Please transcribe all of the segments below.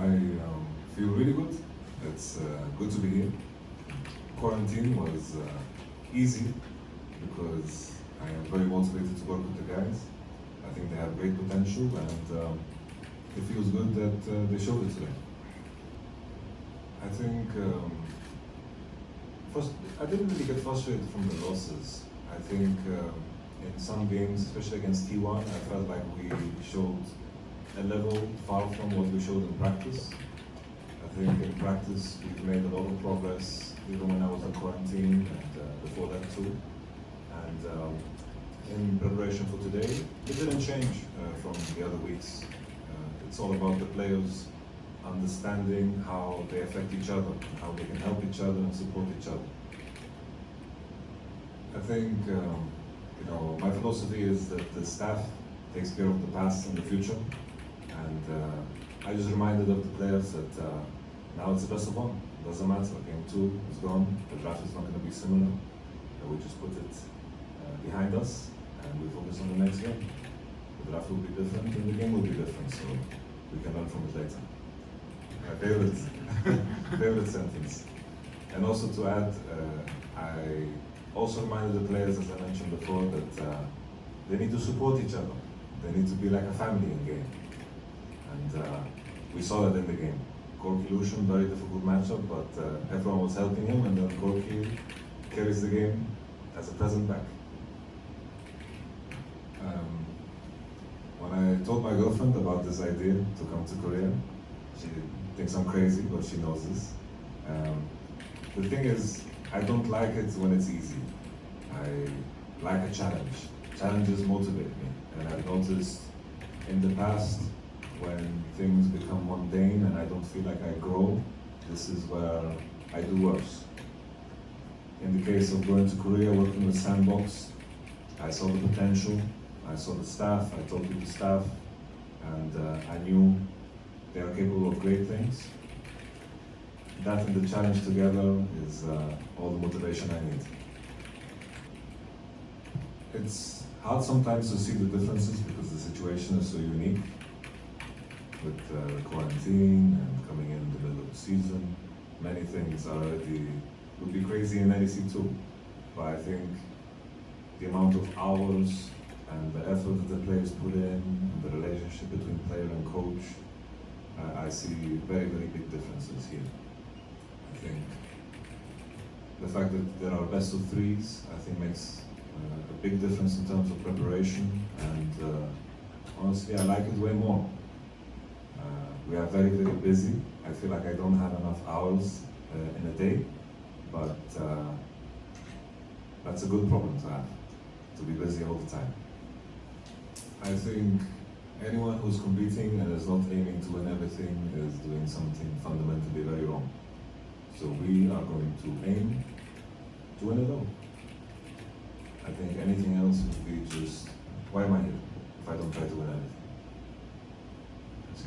I um, feel really good. It's uh, good to be here. Quarantine was uh, easy because I am very motivated to work with the guys. I think they have great potential and um, it feels good that uh, they showed it today. I think um, first, I didn't really get frustrated from the losses. I think um, in some games, especially against T1, I felt like we showed a level far from what we showed in practice. I think in practice we've made a lot of progress, even when I was in quarantine and uh, before that too. And um, in preparation for today, it didn't change uh, from the other weeks. Uh, it's all about the players understanding how they affect each other, how they can help each other and support each other. I think, um, you know, my philosophy is that the staff takes care of the past and the future, and uh, I just reminded of the players that uh, now it's the best of one. Doesn't matter. Game two is gone. The draft is not going to be similar. we just put it uh, behind us and we focus on the next game. The draft will be different and the game will be different, so we can learn from it later. My favorite, favorite sentence. And also to add, uh, I also reminded the players, as I mentioned before, that uh, they need to support each other. They need to be like a family in game. And uh, we saw that in the game. Corky Lucian, very difficult matchup, but uh, everyone was helping him, and then Corky carries the game as a present back. Um, when I told my girlfriend about this idea to come to Korea, she thinks I'm crazy, but she knows this. Um, the thing is, I don't like it when it's easy. I like a challenge. Challenges motivate me, and I've noticed in the past when things become mundane and I don't feel like I grow, this is where I do worse. In the case of going to Korea, working with Sandbox, I saw the potential, I saw the staff, I talked to the staff, and uh, I knew they are capable of great things. That and the challenge together is uh, all the motivation I need. It's hard sometimes to see the differences because the situation is so unique with uh, quarantine and coming in the middle of the season. Many things already would be crazy in LEC too. But I think the amount of hours and the effort that the players put in, and the relationship between player and coach, uh, I see very, very big differences here. I think the fact that there are best of threes, I think makes uh, a big difference in terms of preparation, and uh, honestly, I like it way more. We are very, very busy. I feel like I don't have enough hours uh, in a day, but uh, that's a good problem to have, to be busy all the time. I think anyone who's competing and is not aiming to win everything is doing something fundamentally very wrong. So we are going to aim to win it all. I think anything else would be just, why am I here if I don't try to win everything?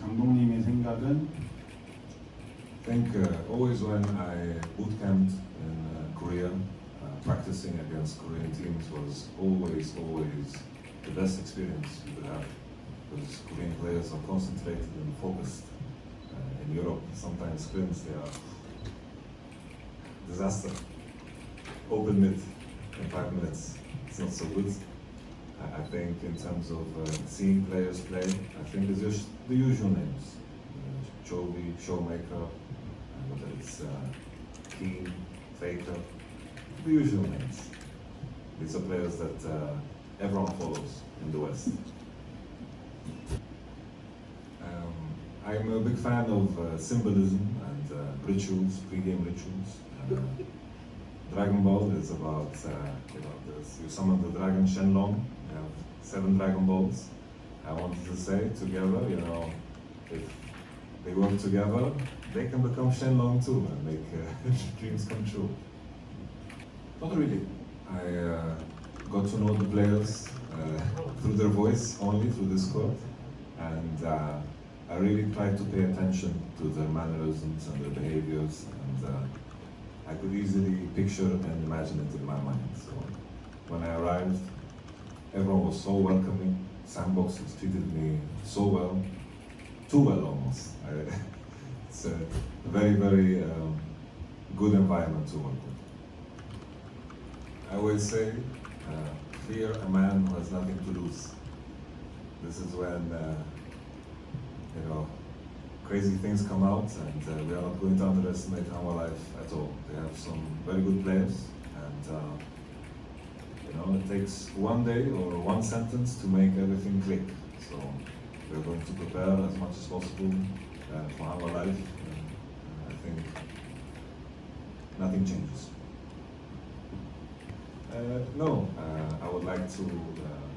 감독님의 생각은 I think uh, always when I boot camped in uh, Korea, uh, practicing against Korean teams was always, always the best experience you could have. Because Korean players are concentrated and focused. Uh, in Europe, sometimes sprints, they are disaster. Open mid in five minutes, it's not so good. I, think in terms of uh, seeing players play, I think it's just the usual names. Uh, Chovy, Showmaker, uh, whether it's uh, Keane, Faker, the usual names. These are players that uh, everyone follows in the West. Um, I'm a big fan of uh, symbolism and uh, rituals, pre-game rituals. Dragon Ball is about, uh, you know, this, you summon the dragon Shenlong, you have seven Dragon Balls. I wanted to say together, you know, if they work together, they can become Shenlong too and make uh, dreams come true. Not really. I uh, got to know the players uh, through their voice only, through Discord, and uh, I really tried to pay attention to their mannerisms and their behaviors, and uh, I could easily picture and imagine it in my mind. So when I arrived, everyone was so welcoming. Sandbox has treated me so well, too well almost. I, it's a very, very um, good environment to work with. I always say, uh, fear a man who has nothing to lose. This is when, uh, you know, crazy things come out, and uh, we are not going to underestimate our life at all. They have some very good players, and uh, you know, it takes one day or one sentence to make everything click. So we're going to prepare as much as possible uh, for our life. And I think nothing changes. Uh, no, uh, I would like to uh, uh,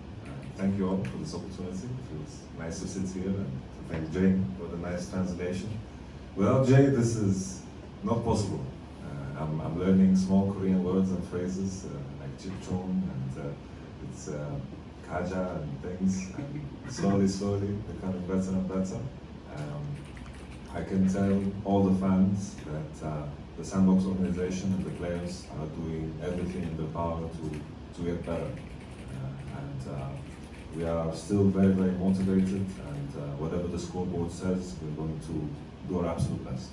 thank you all for this opportunity. It feels nice to sit here and thank Jay for the nice translation. Without Jay, this is not possible. Uh, I'm, I'm learning small Korean words and phrases uh, like chipchon and uh, it's uh, kaja and things, and slowly, slowly becoming better and better. Um, I can tell all the fans that uh, the Sandbox organization and the players are doing everything in their power to, to get better. Uh, and we are still very, very motivated and uh, whatever the scoreboard says, we're going to do our absolute best.